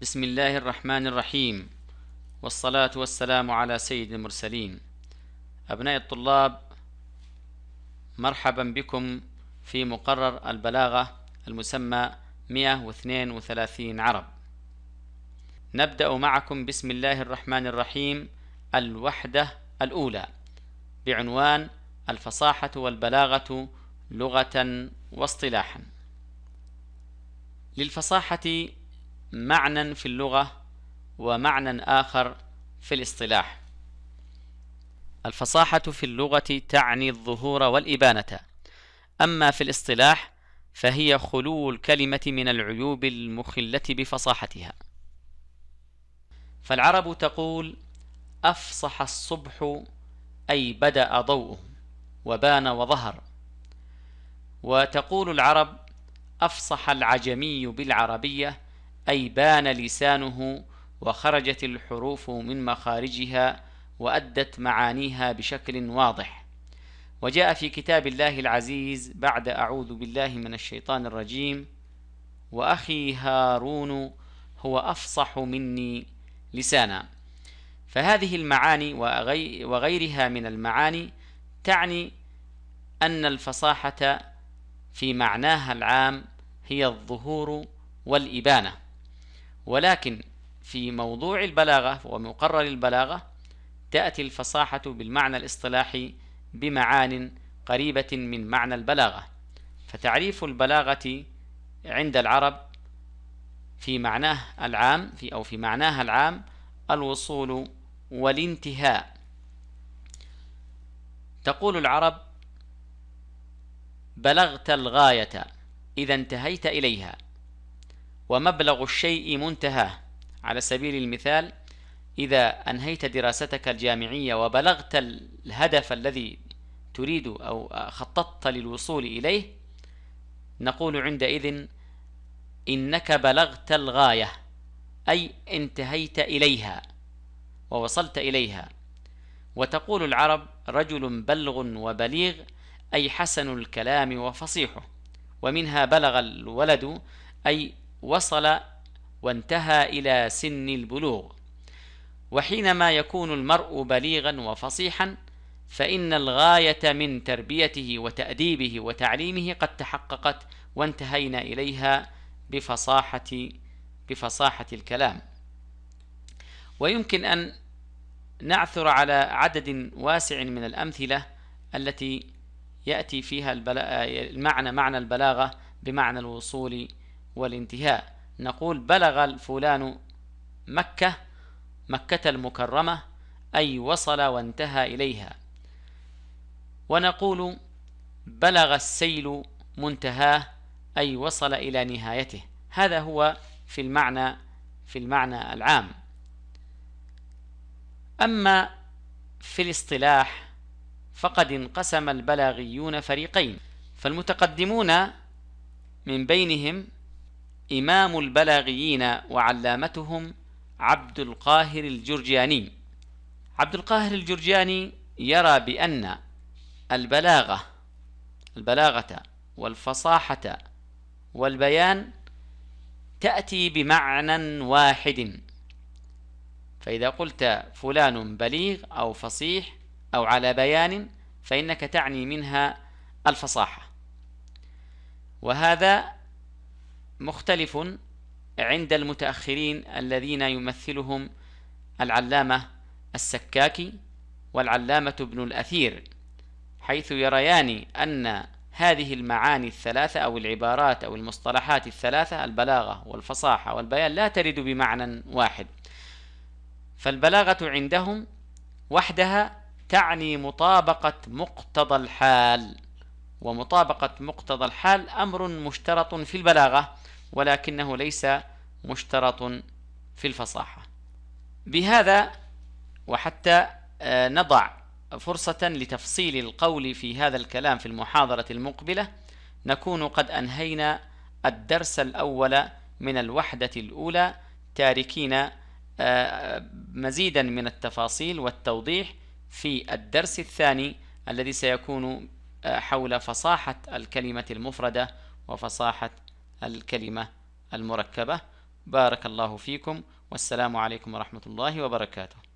بسم الله الرحمن الرحيم. والصلاة والسلام على سيد المرسلين. أبناء الطلاب مرحبا بكم في مقرر البلاغة المسمى 132 عرب. نبدأ معكم بسم الله الرحمن الرحيم الوحدة الأولى بعنوان الفصاحة والبلاغة لغة واصطلاحا. للفصاحة معنى في اللغة ومعنى آخر في الاصطلاح. الفصاحة في اللغة تعني الظهور والإبانة. أما في الاصطلاح فهي خلو الكلمة من العيوب المخلة بفصاحتها. فالعرب تقول أفصح الصبح أي بدأ ضوءه وبان وظهر. وتقول العرب أفصح العجمي بالعربية أي بان لسانه وخرجت الحروف من مخارجها وأدت معانيها بشكل واضح. وجاء في كتاب الله العزيز بعد أعوذ بالله من الشيطان الرجيم وأخي هارون هو أفصح مني لسانا. فهذه المعاني وغيرها من المعاني تعني أن الفصاحة في معناها العام هي الظهور والإبانة. ولكن في موضوع البلاغة ومقرر البلاغة تأتي الفصاحة بالمعنى الاصطلاحي بمعان قريبة من معنى البلاغة. فتعريف البلاغة عند العرب في معناه العام في أو في معناها العام الوصول والانتهاء. تقول العرب بلغت الغاية إذا انتهيت إليها. ومبلغ الشيء منتهاه. على سبيل المثال إذا أنهيت دراستك الجامعية وبلغت الهدف الذي تريد أو خططت للوصول إليه نقول عندئذ إنك بلغت الغاية أي انتهيت إليها ووصلت إليها. وتقول العرب رجل بلغ وبليغ أي حسن الكلام وفصيحه. ومنها بلغ الولد أي وصل وانتهى إلى سن البلوغ. وحينما يكون المرء بليغا وفصيحا فإن الغاية من تربيته وتأديبه وتعليمه قد تحققت وانتهينا إليها بفصاحة بفصاحة الكلام. ويمكن أن نعثر على عدد واسع من الأمثلة التي يأتي فيها المعنى معنى البلاغة بمعنى الوصول والانتهاء. نقول بلغ الفلان مكة مكة المكرمة أي وصل وانتهى إليها. ونقول بلغ السيل منتهاه أي وصل إلى نهايته. هذا هو في المعنى في المعنى العام. أما في الاصطلاح فقد انقسم البلاغيون فريقين. فالمتقدمون من بينهم إمام البلاغيين وعلامتهم عبد القاهر الجرجاني عبد القاهر الجرجاني يرى بأن البلاغة البلاغة والفصاحة والبيان تأتي بمعنى واحد. فإذا قلت فلان بليغ أو فصيح أو على بيان فإنك تعني منها الفصاحة. وهذا مختلف عند المتأخرين الذين يمثلهم العلامة السكاكي والعلامة ابن الأثير حيث يريان أن هذه المعاني الثلاثة أو العبارات أو المصطلحات الثلاثة البلاغة والفصاحة والبيان لا ترد بمعنى واحد. فالبلاغة عندهم وحدها تعني مطابقة مقتضى الحال ومطابقة مقتضى الحال أمر مشترط في البلاغة. ولكنه ليس مشترط في الفصاحة. بهذا وحتى آه، نضع فرصة لتفصيل القول في هذا الكلام في المحاضرة المقبلة نكون قد أنهينا الدرس الأول من الوحدة الأولى تاركين آه، مزيدا من التفاصيل والتوضيح في الدرس الثاني الذي سيكون آه، حول فصاحة الكلمة المفردة وفصاحة الكلمة المركبة. بارك الله فيكم. والسلام عليكم ورحمة الله وبركاته.